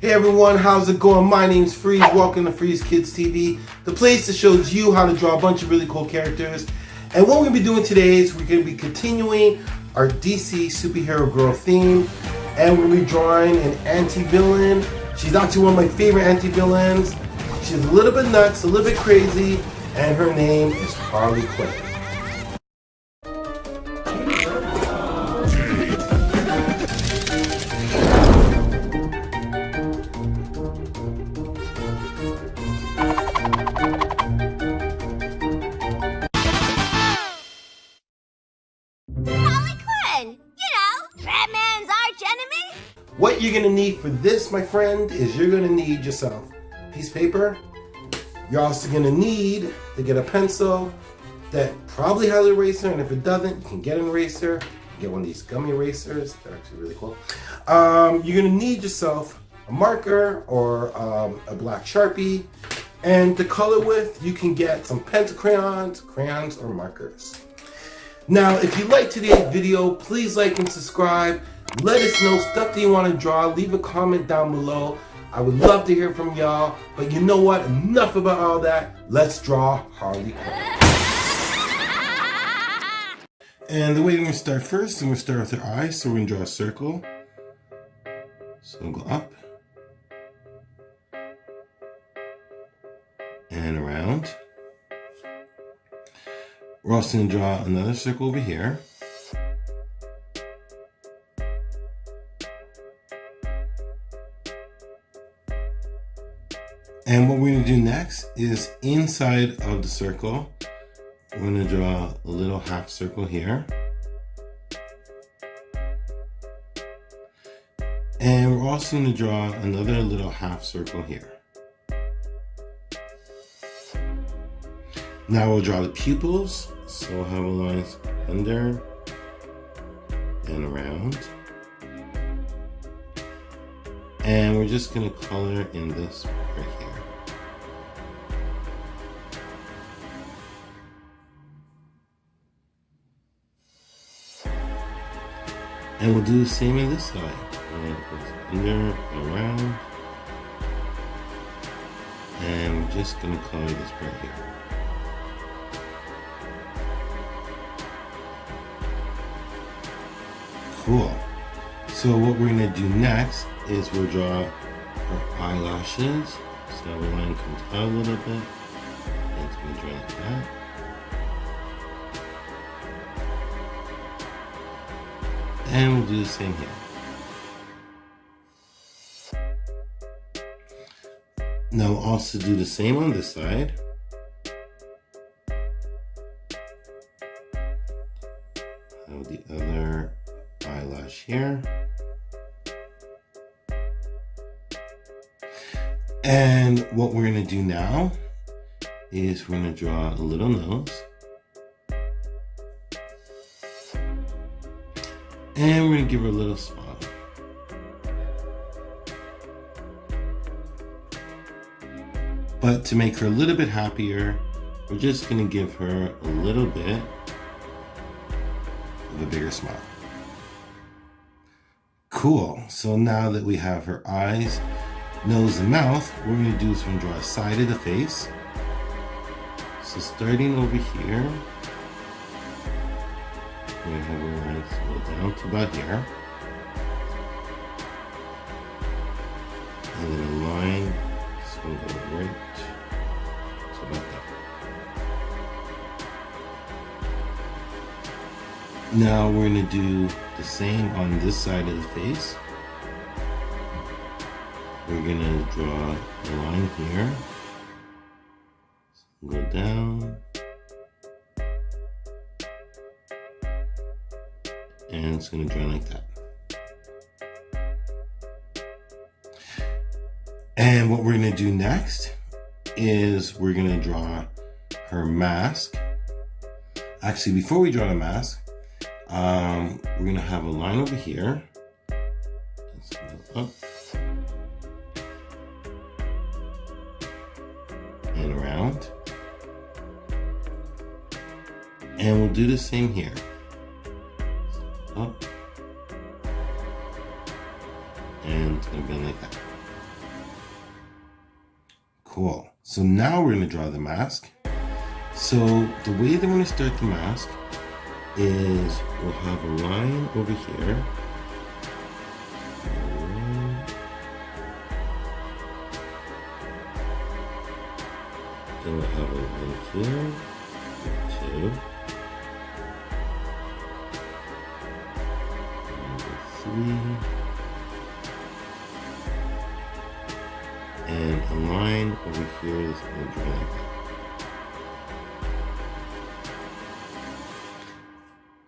Hey everyone, how's it going? My name's Freeze. Welcome to Freeze Kids TV, the place that shows you how to draw a bunch of really cool characters. And what we're gonna be doing today is we're gonna be continuing our DC superhero girl theme, and we're gonna be drawing an anti-villain. She's actually one of my favorite anti-villains. She's a little bit nuts, a little bit crazy, and her name is Harley Quinn. You're gonna need for this, my friend, is you're gonna need yourself piece of paper. You're also gonna need to get a pencil that probably has an eraser, and if it doesn't, you can get an eraser. Get one of these gummy erasers. They're actually really cool. Um, you're gonna need yourself a marker or um, a black sharpie. And to color with, you can get some pencil crayons, crayons, or markers. Now, if you like today's video, please like and subscribe. Let us know stuff that you want to draw. Leave a comment down below. I would love to hear from y'all. But you know what? Enough about all that. Let's draw Harley Quinn. And the way we're going to start first, we're going to start with her eyes. So we're going to draw a circle. So go up. And around. We're also going to draw another circle over here. And what we're going to do next is inside of the circle, we're going to draw a little half circle here. And we're also going to draw another little half circle here. Now we'll draw the pupils. So we'll have a line under and around. And we're just gonna color in this right here. And we'll do the same in this side. Under, around. And we're just gonna color this part here. Cool. So what we're gonna do next is we'll draw our eyelashes. So the line comes out a little bit. And it's gonna draw like that. And we'll do the same here. Now we'll also do the same on this side. Have the other eyelash here. And what we're gonna do now is we're gonna draw a little nose. And we're gonna give her a little smile. But to make her a little bit happier, we're just gonna give her a little bit of a bigger smile. Cool, so now that we have her eyes, nose, and mouth, what we're gonna do is we're gonna draw a side of the face. So starting over here, we have her eyes go down to about here. And then a line, so we'll go right to about that. Now we're gonna do the same on this side of the face. We're gonna draw a line here. Go down. And it's gonna draw like that. And what we're gonna do next is we're gonna draw her mask. Actually, before we draw the mask, um, we're gonna have a line over here. Up. And around. And we'll do the same here. Up. And it's gonna be like that. Cool. So now we're going to draw the mask. So the way that we're going to start the mask is we'll have a line over here. Then we'll have a line here, two, and a line over here is going to draw that.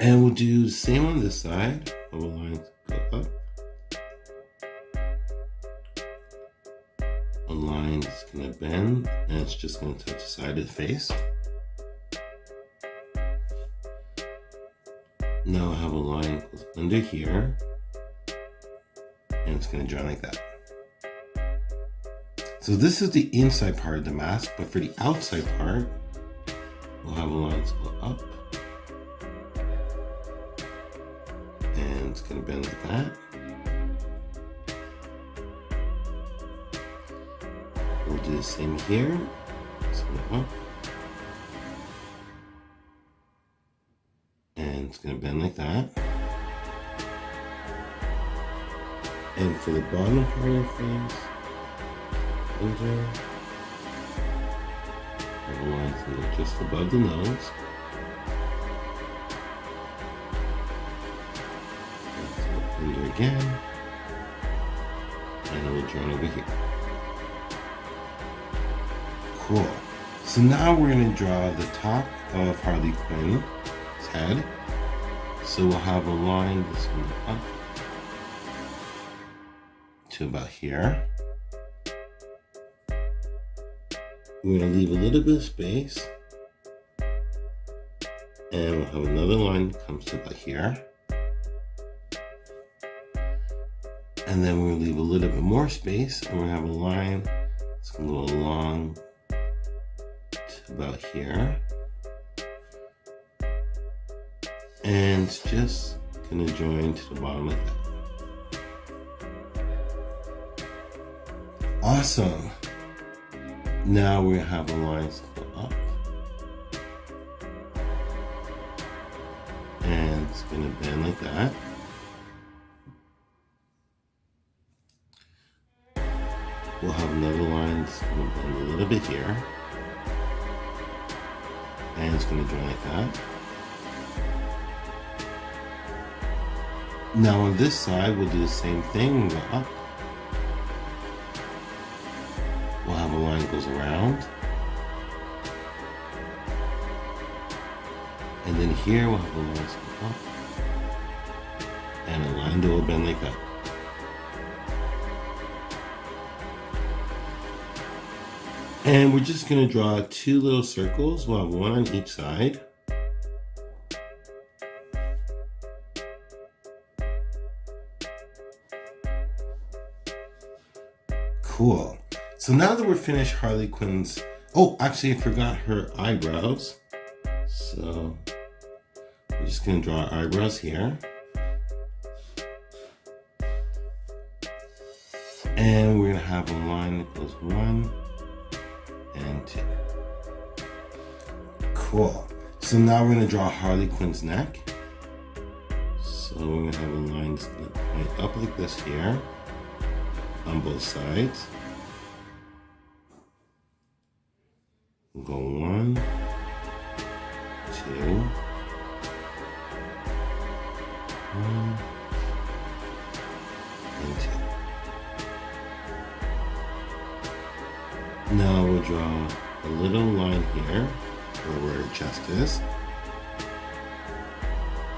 And we'll do the same on this side. Our lines go up. A line is going to bend and it's just going to touch the side of the face. Now I have a line under here and it's going to join like that. So this is the inside part of the mask, but for the outside part, we'll have a line go up and it's to bend like that. We'll do the same here. So up. And it's to bend like that. And for the bottom part of the face, the lines just above the nose. Under again, and it will join over here. Cool. So now we're going to draw the top of Harley Quinn's head. So we'll have a line that's going up to about here. We're going to leave a little bit of space. And we'll have another line comes to about here. And then we'll leave a little bit more space and we'll have a line that's going to go along to about here. And just going to join to the bottom like that. Awesome. Now we have a line go up. And it's going to bend like that. We'll have another line that's going to bend a little bit here. And it's going to join like that. Now on this side, we'll do the same thing, up. Here we'll have a line go up. And a line that will bend like that. And we're just gonna draw two little circles. We'll have one on each side. Cool. So now that we're finished Harley Quinn's, oh, actually I forgot her eyebrows. So we're just gonna draw eyebrows here. And we're gonna have a line that goes one and two. Cool. So now we're gonna draw Harley Quinn's neck. So we're gonna have a line that's up like this here on both sides. Go one, two, one, and two. Now we'll draw a little line here where her chest is.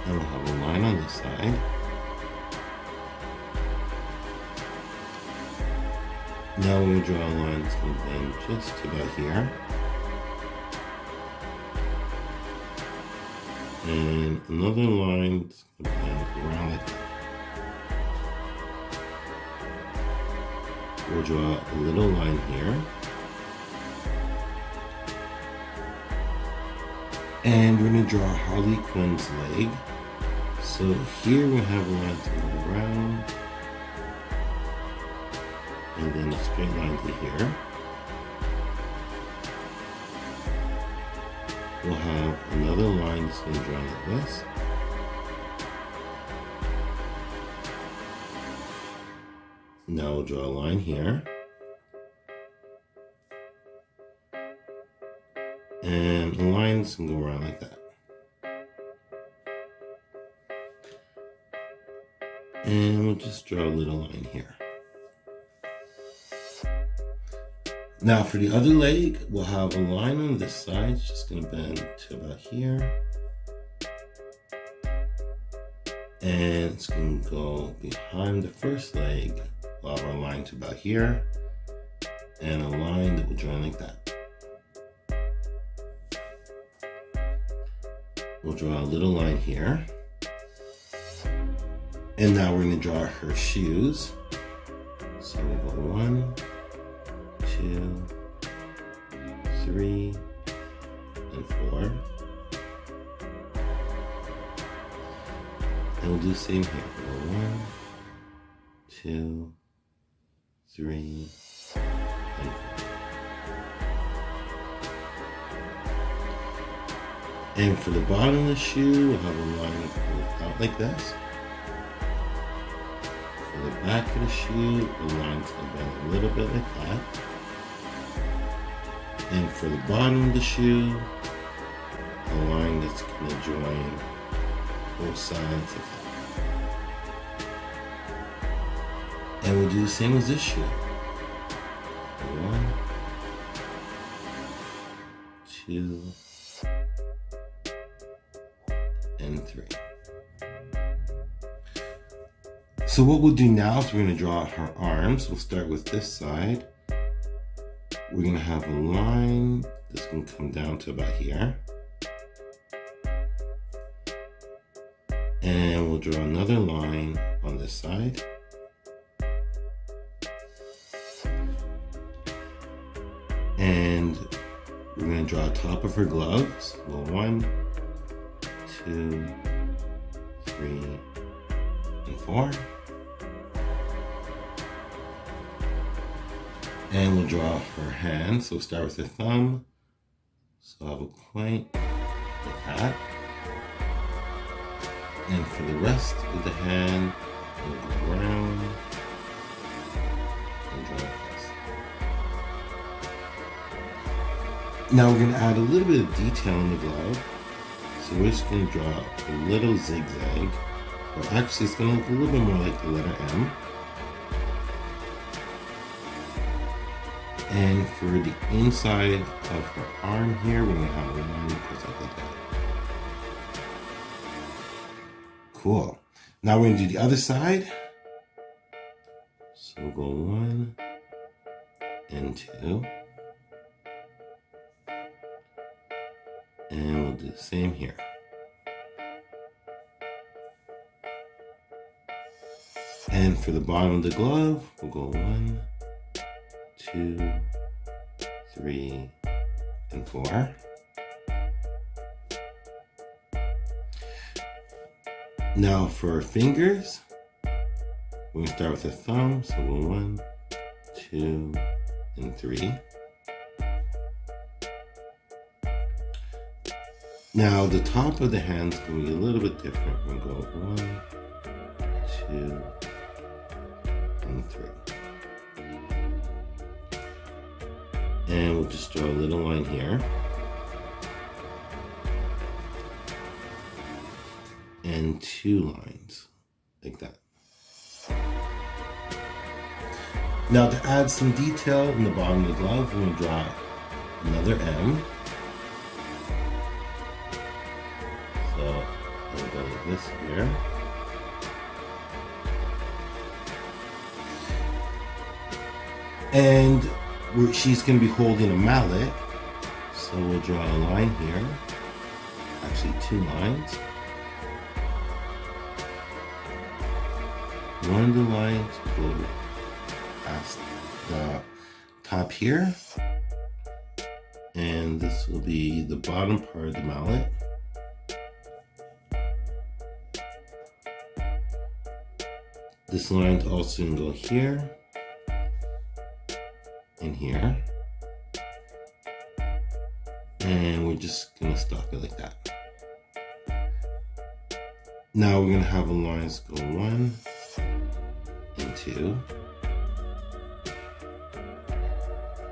And we'll have a line on this side. Now we'll draw a line that's just about here. And another line around that. We'll draw a little line here. And we're going to draw Harley Quinn's leg. So here we have a line to go around and then a straight line to here. We'll have another line that's going to draw like this. Now we'll draw a line here. And the lines can go around like that. And we'll just draw a little line here. Now for the other leg, we'll have a line on this side. It's just gonna bend to about here. And it's gonna go behind the first leg. We'll have our line to about here. And a line that will join like that. We'll draw a little line here. And now we're gonna draw her shoes. So we'll go one, two, three, and four. And we'll do the same here. One, two, three, and four. And for the bottom of the shoe, we'll have a line out like this For the back of the shoe, the line's gonna bend a little bit like that. And for the bottom of the shoe, a line that's gonna join both sides of it. And we'll do the same as this shoe. One, two, and three. So what we'll do now is we're going to draw her arms. We'll start with this side. We're to have a line that's to come down to about here. And we'll draw another line on this side. And we're to draw top of her gloves. Well, one, two, three, and four. And we'll draw her hand. So we'll start with the thumb. So I have a point like that. And for the rest of the hand, we'll go around and draw this. Now we're gonna add a little bit of detail in the glove. So we're just gonna draw a little zigzag, or actually it's gonna look a little bit more like the letter M. And for the inside of her arm here, we're gonna have a line just like that. Cool. Now we're gonna do the other side. So we'll go one and two. And we'll do the same here. And for the bottom of the glove, we'll go one, two, three, and four. Now for fingers, we're gonna start with the thumb. So one, two, and three. Now the top of the hand's gonna be a little bit different. We're gonna go one, two, and three. And we'll just draw a little line here. And two lines, like that. Now to add some detail in the bottom of the glove, we're going to draw another M. So I'll go like this here. And she's going to be holding a mallet. So we'll draw a line here. Actually, two lines. One of the lines will past the top here. And this will be the bottom part of the mallet. This line also to go here in here. And we're just gonna stop it like that. Now we're gonna have the lines go one and two.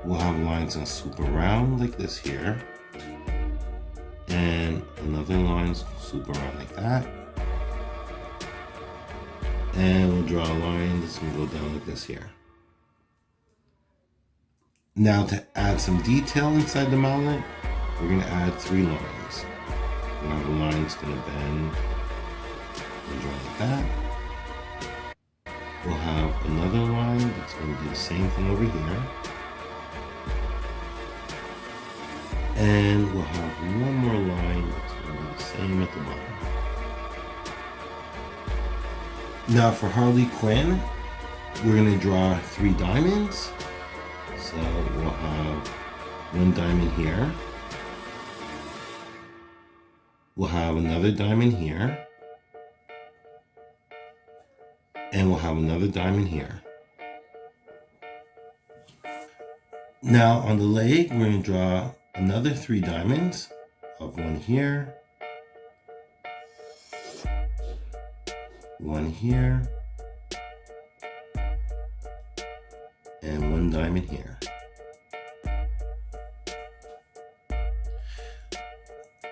We'll have lines gonna swoop around like this here. And another line swoop around like that. And we'll draw a line that's gonna go down like this here. Now to add some detail inside the mountain, we're gonna add three lines. Now the line's gonna bend and draw like that. We'll have another line that's gonna do the same thing over here. And we'll have one more line that's gonna be the same at the bottom. Now for Harley Quinn, we're gonna draw three diamonds. So we'll have one diamond here. We'll have another diamond here. And we'll have another diamond here. Now on the leg, we're going to draw another three diamonds of one here, one here, and one diamond here.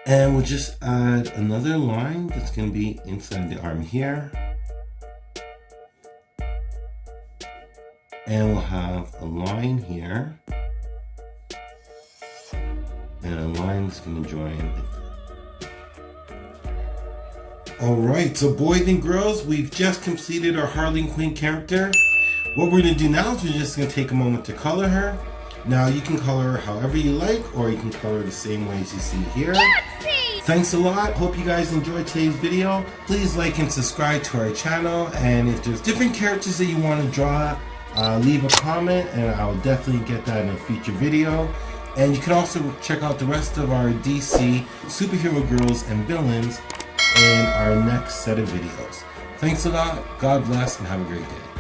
And we'll just add another line that's going to be inside the arm here. And we'll have a line here. And a line that's going to join. Alright, so boys and girls, we've just completed our Harley Quinn character. What we're going to do now is we're just going to take a moment to color her. Now you can color her however you like, or you can color the same way as you see here. Thanks a lot. Hope you guys enjoyed today's video. Please like and subscribe to our channel. And if there's different characters that you want to draw, uh, leave a comment and I'll definitely get that in a future video. And you can also check out the rest of our DC superhero girls and villains in our next set of videos. Thanks a lot. God bless and have a great day.